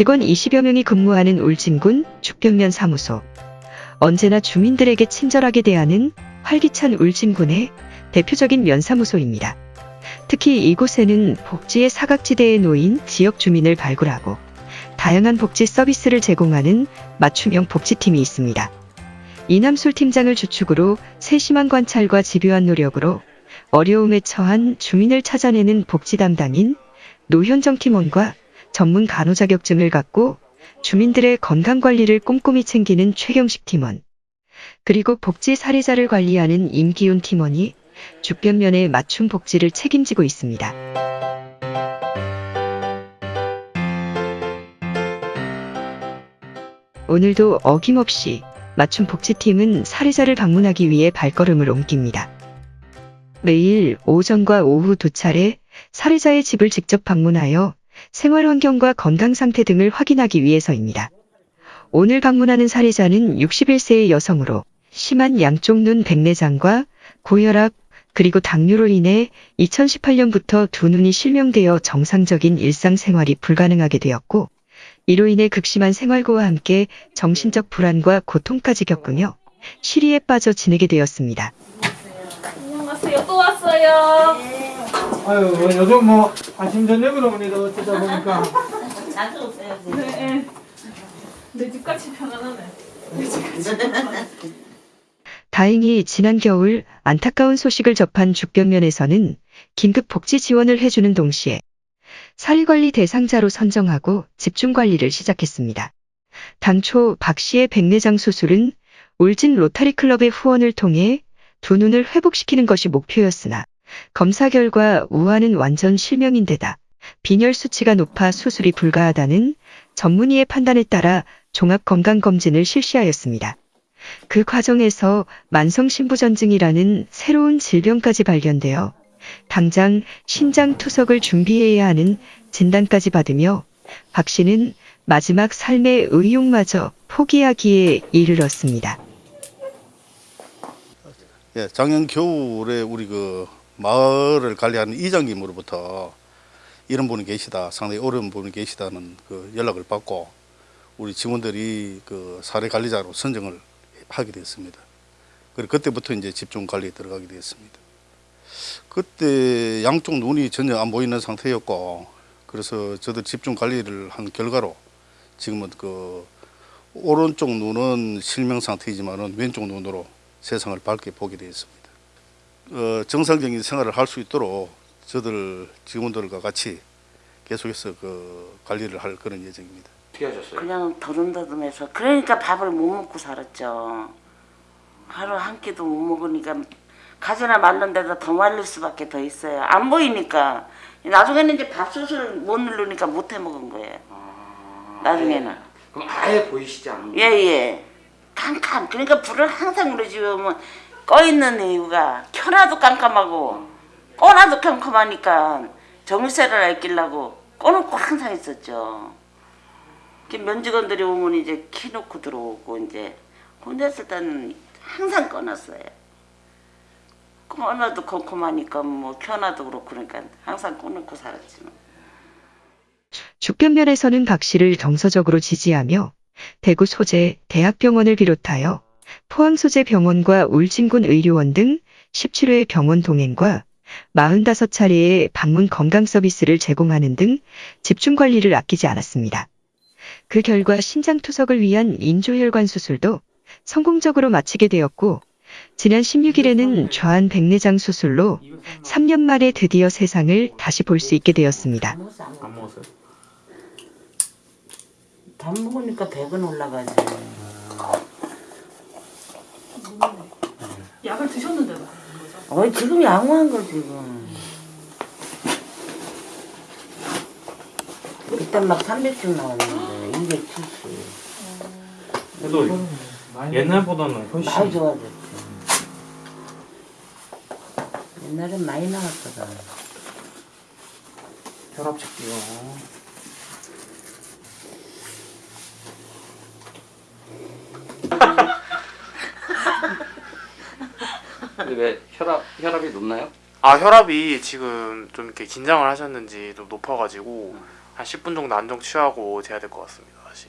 직원 20여 명이 근무하는 울진군 죽변면 사무소. 언제나 주민들에게 친절하게 대하는 활기찬 울진군의 대표적인 면사무소입니다. 특히 이곳에는 복지의 사각지대에 놓인 지역 주민을 발굴하고 다양한 복지 서비스를 제공하는 맞춤형 복지팀이 있습니다. 이남술 팀장을 주축으로 세심한 관찰과 집요한 노력으로 어려움에 처한 주민을 찾아내는 복지 담당인 노현정 팀원과 전문 간호 자격증을 갖고 주민들의 건강 관리를 꼼꼼히 챙기는 최경식 팀원, 그리고 복지 사례자를 관리하는 임기훈 팀원이 주변면의 맞춤 복지를 책임지고 있습니다. 오늘도 어김없이 맞춤 복지팀은 사례자를 방문하기 위해 발걸음을 옮깁니다. 매일 오전과 오후 두 차례 사례자의 집을 직접 방문하여 생활 환경과 건강 상태 등을 확인하기 위해서입니다. 오늘 방문하는 사례자는 61세의 여성으로 심한 양쪽 눈 백내장과 고혈압 그리고 당뇨로 인해 2018년부터 두 눈이 실명되어 정상적인 일상생활이 불가능하게 되었고 이로 인해 극심한 생활고와 함께 정신적 불안과 고통까지 겪으며 시리에 빠져 지내게 되었습니다. 안녕하세요. 또 왔어요. 아유 뭐 요즘 뭐 아침 저녁으로 오니까 어쩌다 보니까 자주 오세요. 네. 내 집같이 편안하네. 다행히 지난 겨울 안타까운 소식을 접한 죽변면에서는 긴급 복지 지원을 해주는 동시에 사리관리 대상자로 선정하고 집중관리를 시작했습니다. 당초 박 씨의 백내장 수술은 울진 로타리 클럽의 후원을 통해 두 눈을 회복시키는 것이 목표였으나 검사 결과 우아는 완전 실명인데다 빈혈 수치가 높아 수술이 불가하다는 전문의의 판단에 따라 종합건강검진을 실시하였습니다. 그 과정에서 만성신부전증이라는 새로운 질병까지 발견되어 당장 신장 투석을 준비해야 하는 진단까지 받으며 박 씨는 마지막 삶의 의욕마저 포기하기에 이르렀습니다. 예, 작년 겨울에 우리 그 마을을 관리하는 이장님으로부터 이런 분이 계시다, 상당히 어려운 분이 계시다는 그 연락을 받고 우리 직원들이 그 사례 관리자로 선정을 하게 됐습니다. 그리고 그때부터 이제 집중 관리에 들어가게 됐습니다. 그때 양쪽 눈이 전혀 안 보이는 상태였고 그래서 저도 집중 관리를 한 결과로 지금은 그 오른쪽 눈은 실명 상태이지만은 왼쪽 눈으로 세상을 밝게 보게 되었습니다. 어, 정상적인 생활을 할 수 있도록 저들 직원들과 같이 계속해서 그 관리를 할 그런 예정입니다. 어떻게 하셨어요? 그냥 더듬더듬해서 그러니까 밥을 못 먹고 살았죠. 하루 한 끼도 못 먹으니까 가지나 말른데도 더 말릴 수밖에 더 있어요. 안 보이니까 나중에는 이제 밥솥을 못 누르니까 못 해 먹은 거예요. 나중에는 그럼 아예 보이시지 않는 예예 캄캄 그러니까 불을 항상 우리 집에 오면 꺼 있는 이유가 켜놔도 깜깜하고 꺼놔도 깜깜하니까 정세를 알끼려고 꺼놓고 항상 있었죠. 이렇게 면직원들이 오면 이제 키놓고 들어오고 이제 혼자 있을 때는 항상 꺼놨어요. 꺼놔도 컴컴하니까 뭐 켜놔도 그렇고 그러니까 항상 꺼놓고 살았지 뭐. 죽변면에서는 박 씨를 정서적으로 지지하며 대구 소재 대학병원을 비롯하여 포항 소재 병원과 울진군 의료원 등 17회 병원 동행과 45차례의 방문 건강 서비스를 제공하는 등 집중 관리를 아끼지 않았습니다. 그 결과 신장 투석을 위한 인조혈관 수술도 성공적으로 마치게 되었고 지난 16일에는 좌한 백내장 수술로 3년 만에 드디어 세상을 다시 볼 수 있게 되었습니다. 밥 먹으니까 배가 올라가지. 약을 드셨는데도 어 지금 양호한 거 지금. 그때 막 300씩 나왔는데 270. 그래도 옛날보다는 훨씬 많이 좋아졌지. 옛날엔 많이 나왔거든. 혈압 체크요. 왜 혈압 혈압이 높나요? 아 혈압이 지금 좀 이렇게 긴장을 하셨는지 좀 높아가지고 한 10분 정도 안정 취하고 재야 될 것 같습니다. 다시.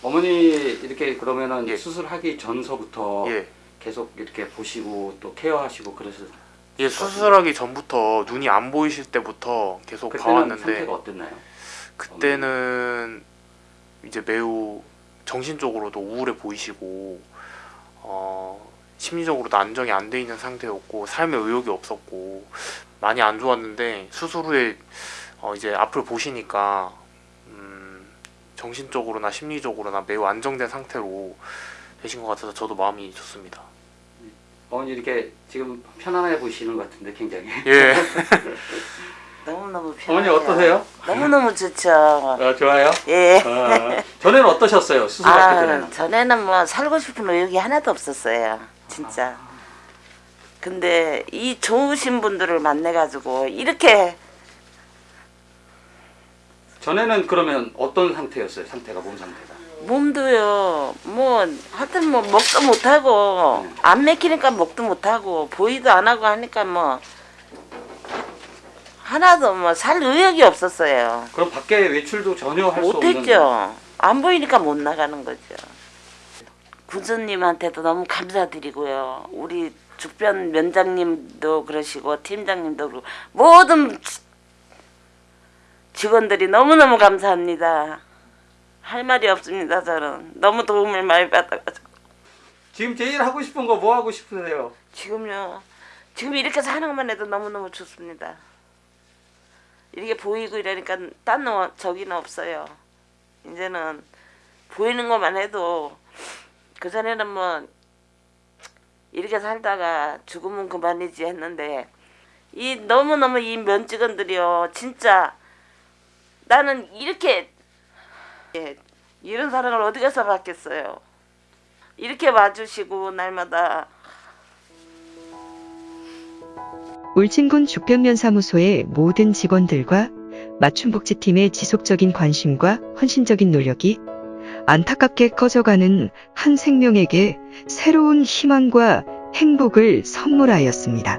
어머니 이렇게 그러면은 예. 수술하기 전서부터 예. 계속 이렇게 보시고 또 케어하시고 그러셨. 예, 수술하기 전부터 눈이 안 보이실 때부터 계속 봐왔는데 상태가 어땠나요? 그때는 이제 매우 정신적으로도 우울해 보이시고 어, 심리적으로도 안정이 안 돼 있는 상태였고 삶에 의욕이 없었고 많이 안 좋았는데 수술 후에 어, 이제 앞을 보시니까 음, 정신적으로나 심리적으로나 매우 안정된 상태로 되신 것 같아서 저도 마음이 좋습니다. 어머니 이렇게 지금 편안해 보이시는 것 같은데 굉장히. 예. 너무너무 어머니 편해요. 어떠세요? 너무너무 좋죠. 어, 좋아요. 예. 어, 전에는 어떠셨어요? 수술하기 아, 전에는. 전에는 뭐 살고 싶은 의욕이 하나도 없었어요. 진짜. 근데 이 좋으신 분들을 만나가지고 이렇게 전에는 그러면 어떤 상태였어요? 상태가 몸 상태가. 몸도요, 뭐, 하여튼 뭐, 먹도 못하고, 안 맥히니까 먹도 못하고, 보이도 안 하고 하니까 뭐, 하나도 뭐, 살 의욕이 없었어요. 그럼 밖에 외출도 전혀 할 수 없는. 못했죠. 안 보이니까 못 나가는 거죠. 군수님한테도 너무 감사드리고요. 우리 주변 면장님도 그러시고 팀장님도 그러고 모든 지- 직원들이 너무너무 감사합니다. 할 말이 없습니다. 저는 너무 도움을 많이 받아가지고 지금 제일 하고 싶은 거 뭐 하고 싶으세요? 지금요. 지금 이렇게 사는 것만 해도 너무너무 좋습니다. 이렇게 보이고 이러니까 딴 놈, 저기는 없어요. 이제는 보이는 것만 해도 그 전에는 뭐 이렇게 살다가 죽으면 그만이지 했는데 이 너무너무 이 면직원들이요 진짜 나는 이렇게 예, 이런 사랑을 어디 가서 받겠어요. 이렇게 와주시고 날마다 울진군 죽변면사무소의 모든 직원들과 맞춤복지팀의 지속적인 관심과 헌신적인 노력이 안타깝게 꺼져가는 한 생명에게 새로운 희망과 행복을 선물하였습니다.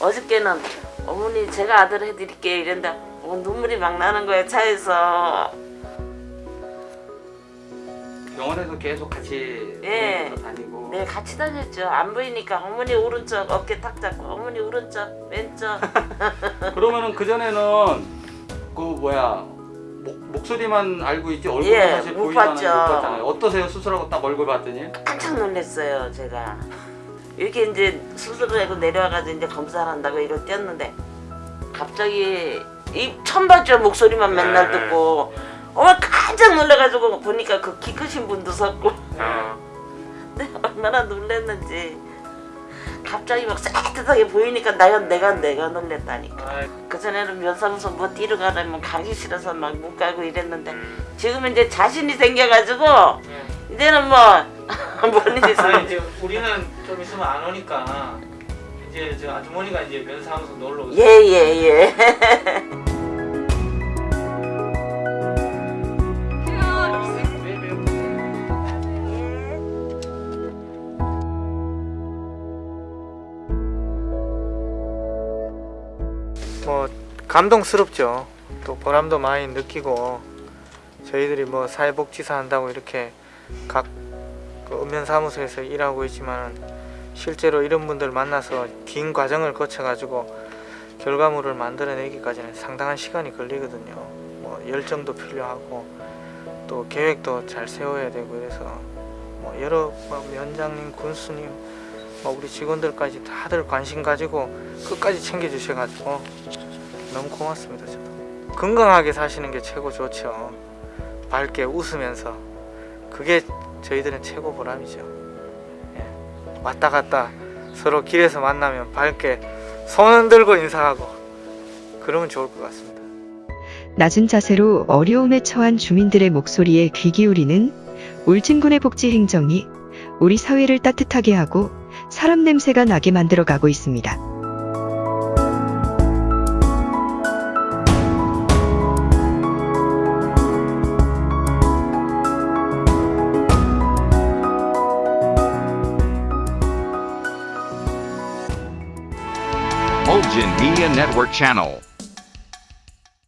어저께는 어머니 제가 아들 해드릴게요 이랬는데 어, 눈물이 막 나는 거예요 차에서 병원에서 계속 같이 예. 병원에서 다니고. 네 같이 다녔죠 안 보이니까 어머니 오른쪽 어깨 탁 잡고 어머니 오른쪽 왼쪽 그러면은 그 전에는 그 뭐야 목, 목소리만 알고 있지 얼굴은 예, 사실 못 보이잖아요. 봤죠. 못 봤잖아요. 어떠세요? 수술하고 딱 얼굴 봤더니 깜짝 놀랐어요 제가 이렇게 이제 수술을 하고 내려와가지고 이제 검사를 한다고 이걸 뛰었는데 갑자기 이 처음 봤죠 목소리만 맨날 네. 듣고 어머 깜짝 놀라가지고 보니까 그 키 크신 분도 섰고. 아, 네, 얼마나 놀랐는지. 갑자기 막 새뜻하게 보이니까 내가 내가 내가 놀랬다니까. 그전에는 면사무소 뭐 뛰러 가려면 가기 싫어서 막 못 가고 이랬는데 지금은 이제 자신이 생겨가지고 이제는 뭐뭔 일이 아니 있으면 이제 우리는 좀 있으면 안 오니까 이제 저 아주머니가 이제 면사무소 놀러 오세요. 예예예 감동스럽죠. 또 보람도 많이 느끼고 저희들이 뭐 사회복지사 한다고 이렇게 각그 읍면사무소에서 일하고 있지만 실제로 이런 분들 만나서 긴 과정을 거쳐 가지고 결과물을 만들어내기까지는 상당한 시간이 걸리거든요. 뭐 열정도 필요하고 또 계획도 잘 세워야 되고 그래서 뭐 여러 뭐 면장님, 군수님, 뭐 우리 직원들까지 다들 관심 가지고 끝까지 챙겨 주셔 가지고 너무 고맙습니다. 저도 건강하게 사시는 게 최고 좋죠. 밝게 웃으면서 그게 저희들은 최고 보람이죠. 예. 왔다 갔다 서로 길에서 만나면 밝게 손 흔들고 인사하고 그러면 좋을 것 같습니다. 낮은 자세로 어려움에 처한 주민들의 목소리에 귀 기울이는 울진군의 복지 행정이 우리 사회를 따뜻하게 하고 사람 냄새가 나게 만들어 가고 있습니다. Media Network channel.